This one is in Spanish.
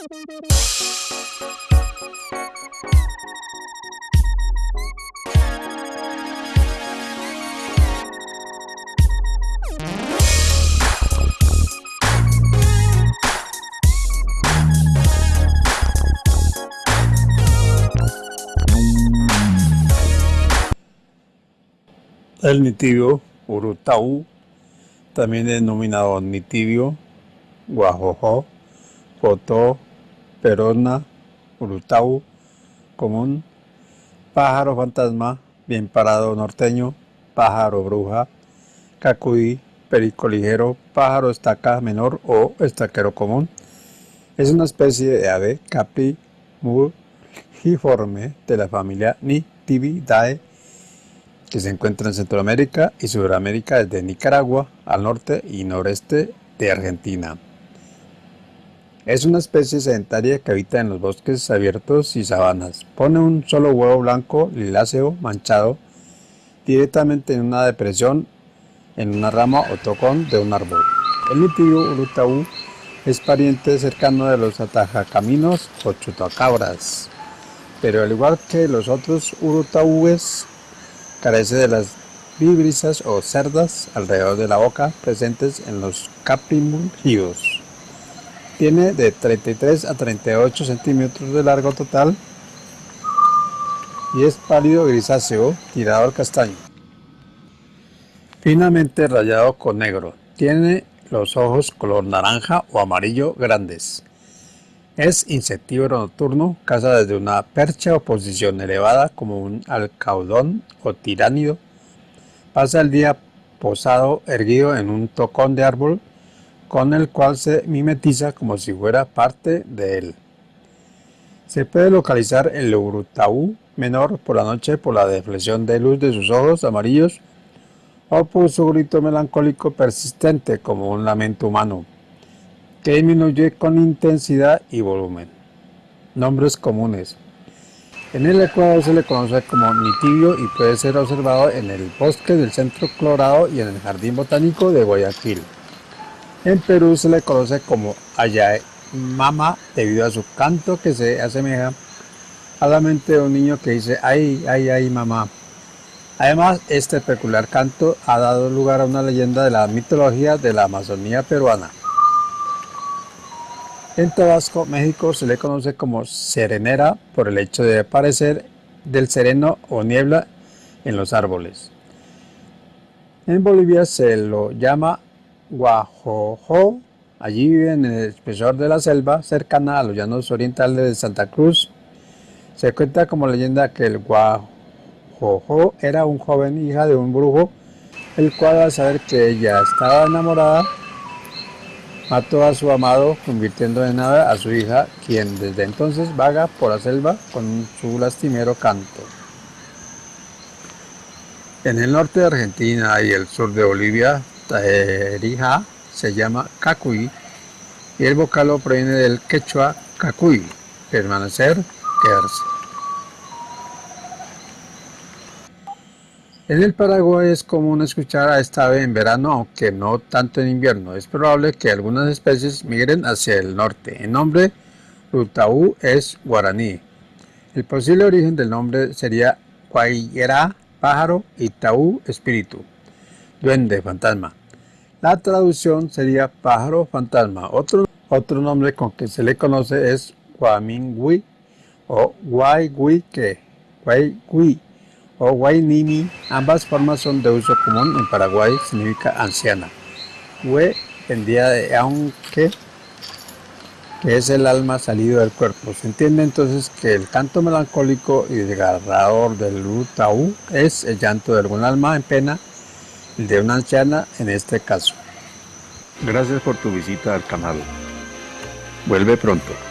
El nitibio urutau, también denominado nitibio, guajojo, potó, perona, urutau, común, pájaro fantasma, bien parado norteño, pájaro bruja, cacuy, perico ligero, pájaro estaca menor o estaquero común. Es una especie de ave capriforme de la familia Nitividae que se encuentra en Centroamérica y Sudamérica desde Nicaragua al norte y noreste de Argentina. Es una especie sedentaria que habita en los bosques abiertos y sabanas. Pone un solo huevo blanco liláceo manchado directamente en una depresión en una rama o tocón de un árbol. El nitibio urutaú es pariente cercano de los atajacaminos o chutacabras, pero al igual que los otros urutaúes Carece de las vibrisas o cerdas alrededor de la boca presentes en los caprimulgidos. Tiene de 33 a 38 centímetros de largo total y es pálido grisáceo tirado al castaño. Finamente rayado con negro. Tiene los ojos color naranja o amarillo grandes. Es insectívoro nocturno, caza desde una percha o posición elevada como un alcaudón o tiránido. Pasa el día posado erguido en un tocón de árbol con el cual se mimetiza como si fuera parte de él. Se puede localizar el urutaú menor por la noche por la deflexión de luz de sus ojos amarillos o por su grito melancólico persistente como un lamento humano que disminuye con intensidad y volumen. Nombres comunes. En el Ecuador se le conoce como nitibio y puede ser observado en el bosque del centro Colorado y en el jardín botánico de Guayaquil. En Perú se le conoce como mama debido a su canto que se asemeja a la mente de un niño que dice ay, ay, ay, mamá. Además, este peculiar canto ha dado lugar a una leyenda de la mitología de la Amazonía peruana. En Tabasco, México, se le conoce como serenera por el hecho de aparecer del sereno o niebla en los árboles. En Bolivia se lo llama guajojo. Allí vive en el espesor de la selva, cercana a los llanos orientales de Santa Cruz. Se cuenta como leyenda que el guajojo era un joven hija de un brujo, el cual al saber que ella estaba enamorada, mató a su amado, convirtiendo en nada a su hija, quien desde entonces vaga por la selva con su lastimero canto. En el norte de Argentina y el sur de Bolivia, Tajerija se llama cacuy y el vocalo proviene del quechua cacuy, permanecer, quedarse. En el Paraguay es común escuchar a esta ave en verano, aunque no tanto en invierno. Es probable que algunas especies migren hacia el norte. El nombre Rutaú es guaraní. El posible origen del nombre sería Guayera, pájaro, y Taú, espíritu, duende, fantasma. La traducción sería pájaro fantasma. Otro, otro nombre con que se le conoce es Guamingui o Guayguique, Guaygui o Guaynimi, ambas formas son de uso común en Paraguay, significa anciana. Hue vendía de aunque, que es el alma salido del cuerpo. Se entiende entonces que el canto melancólico y desgarrador del Utaú es el llanto de algún alma en pena, de una anciana en este caso. Gracias por tu visita al canal. Vuelve pronto.